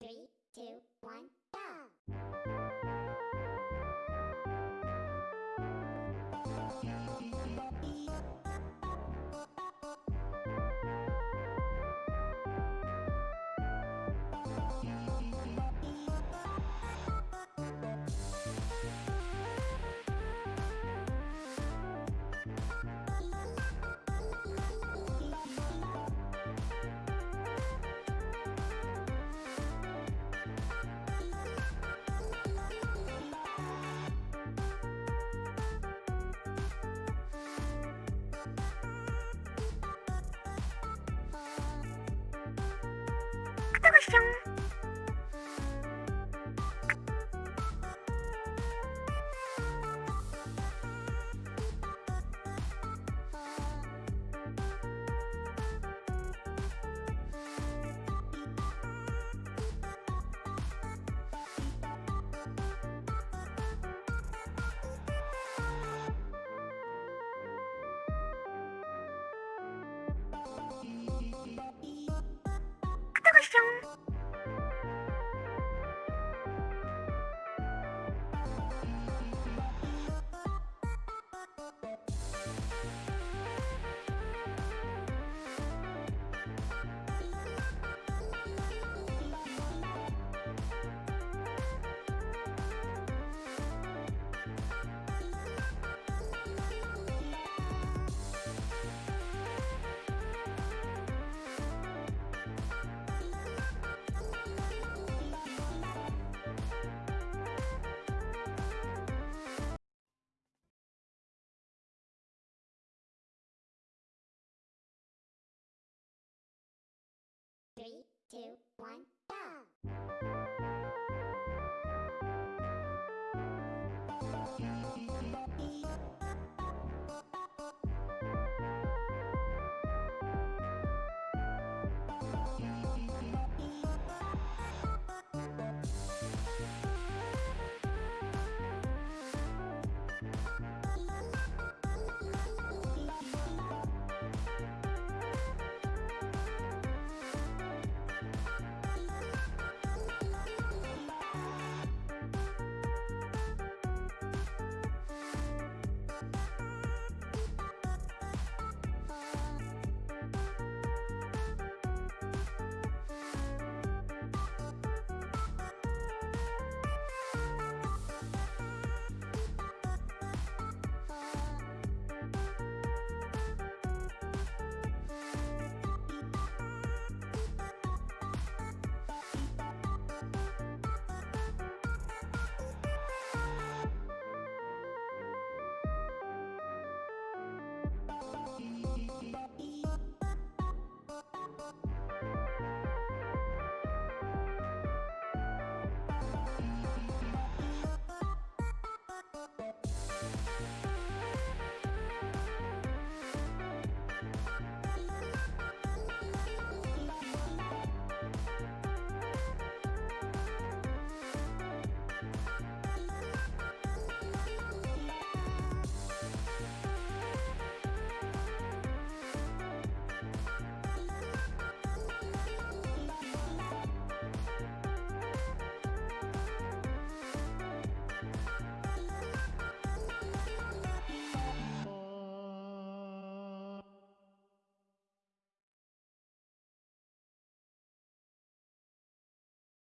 Three, two, one, 해보시죠 안녕 Three, two, one,